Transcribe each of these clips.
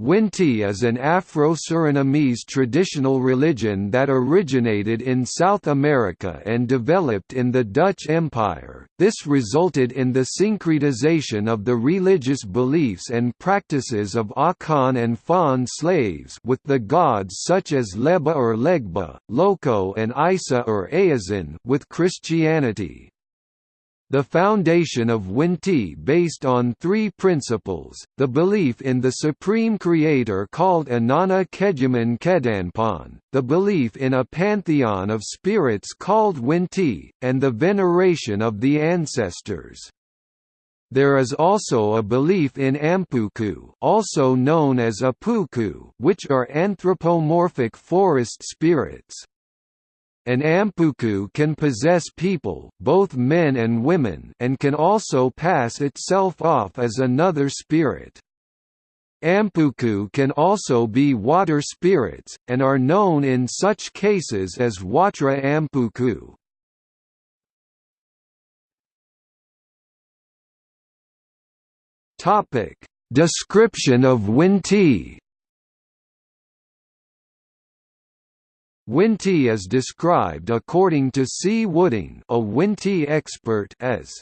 Winti is an Afro-Surinamese traditional religion that originated in South America and developed in the Dutch Empire. This resulted in the syncretization of the religious beliefs and practices of Akan and Fon slaves with the gods such as Leba or Legba, Loco and Isa or Ayazin with Christianity. The foundation of Winti based on three principles, the belief in the supreme creator called Anana Keduman Kedanpan, the belief in a pantheon of spirits called Winti, and the veneration of the ancestors. There is also a belief in Ampuku also known as Apuku which are anthropomorphic forest spirits. An ampuku can possess people both men and, women and can also pass itself off as another spirit. Ampuku can also be water spirits, and are known in such cases as Watra Ampuku. Description of Winti Winti is described according to C. Wooding a Winti expert as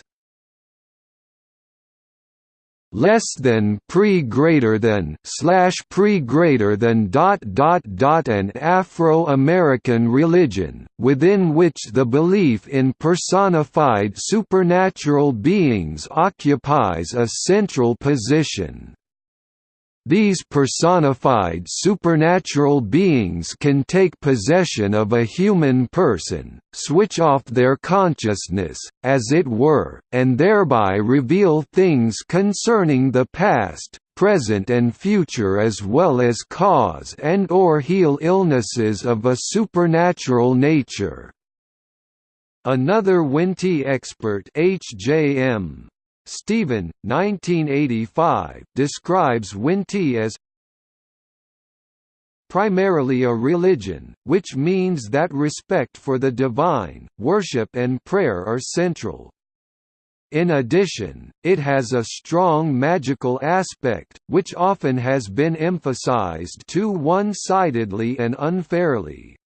less than pre greater than slash pre greater than dot dot dot an Afro-American religion, within which the belief in personified supernatural beings occupies a central position. These personified supernatural beings can take possession of a human person, switch off their consciousness, as it were, and thereby reveal things concerning the past, present and future as well as cause and or heal illnesses of a supernatural nature. Another Winti expert H.J.M. Stephen, 1985, describes Winti as primarily a religion, which means that respect for the divine, worship and prayer are central. In addition, it has a strong magical aspect, which often has been emphasized too one-sidedly and unfairly.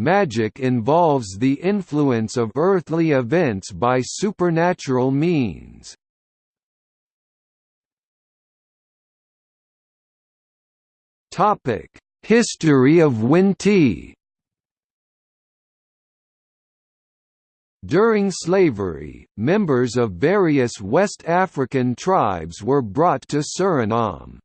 Magic involves the influence of earthly events by supernatural means. History of Winti During slavery, members of various West African tribes were brought to Suriname.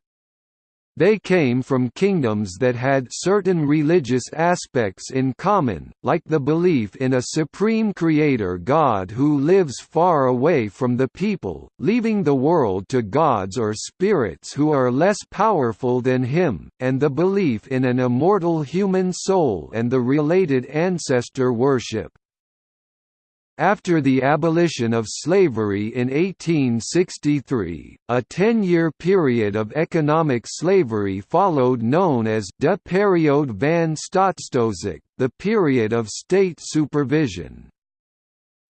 They came from kingdoms that had certain religious aspects in common, like the belief in a supreme creator god who lives far away from the people, leaving the world to gods or spirits who are less powerful than him, and the belief in an immortal human soul and the related ancestor worship. After the abolition of slavery in 1863, a ten-year period of economic slavery followed known as de periode van staatstoezicht, the period of state supervision.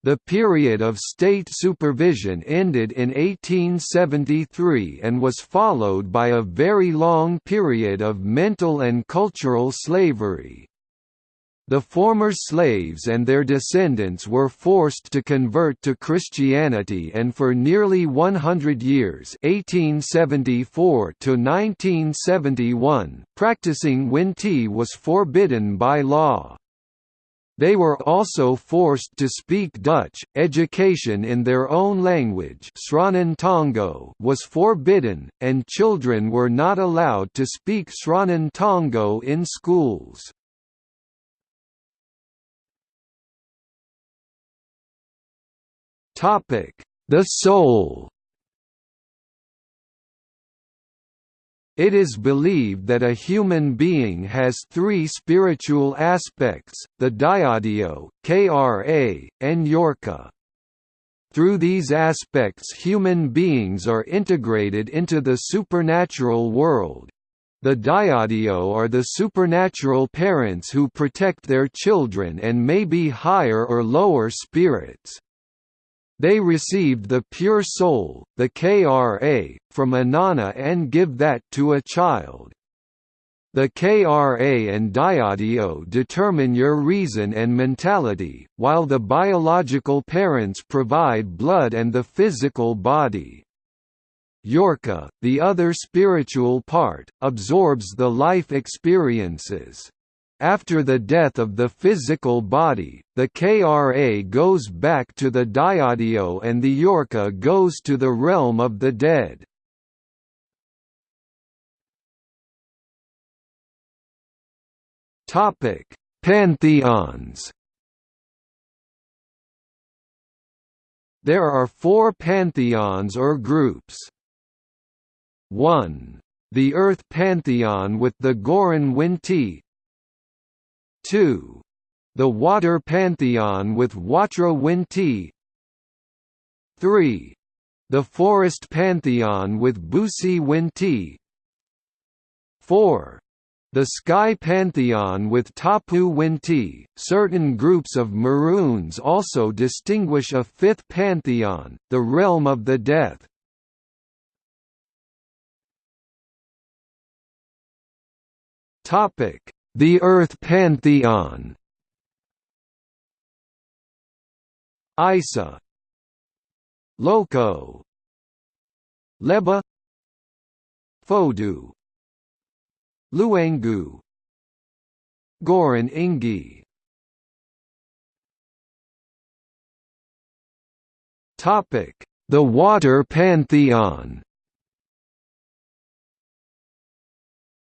The period of state supervision ended in 1873 and was followed by a very long period of mental and cultural slavery. The former slaves and their descendants were forced to convert to Christianity and for nearly 100 years 1874 to 1971, practicing Winti was forbidden by law. They were also forced to speak Dutch. Education in their own language was forbidden, and children were not allowed to speak Sranan Tongo in schools. The soul It is believed that a human being has three spiritual aspects, the Diadio, Kra, and Yorka. Through these aspects human beings are integrated into the supernatural world. The Diadio are the supernatural parents who protect their children and may be higher or lower spirits. They received the pure soul, the Kra, from Anana and give that to a child. The KRA and Diadio determine your reason and mentality, while the biological parents provide blood and the physical body. Yorka, the other spiritual part, absorbs the life experiences. After the death of the physical body, the Kra goes back to the Diadio and the Yorka goes to the realm of the dead. Pantheons. There are four pantheons or groups. 1. The Earth Pantheon with the Goron Winti 2. The Water Pantheon with Watra Winti 3. The Forest Pantheon with Busi Winti 4. The Sky Pantheon with Tapu Winti, certain groups of Maroons also distinguish a fifth pantheon, the realm of the death. The Earth Pantheon. Isa. Loco. Leba. Fodu Luangu Goron Ingi. Topic: The Water Pantheon.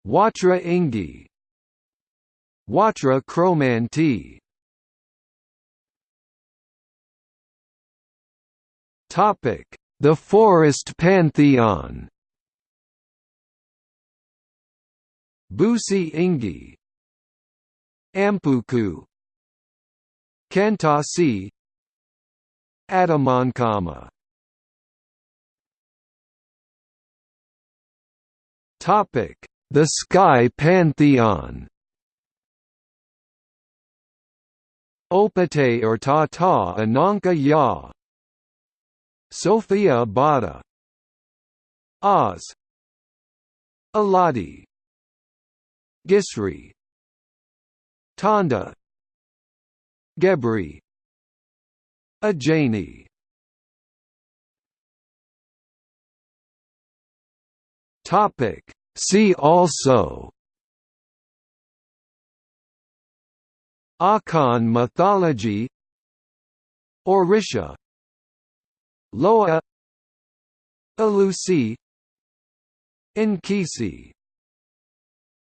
Watra Ingi Watra Kromanti Topic: The Forest Pantheon. Busi Ingi. Ampuku. Kantasi Adamankama. Topic: The Sky Pantheon. Opate or Tata Ananka Ya. Sophia Bada. Oz. Aladi. Gisri. Tonda. Gebri. Ajani. Topic. See also Akan mythology Orisha Loa Alusi Nkisi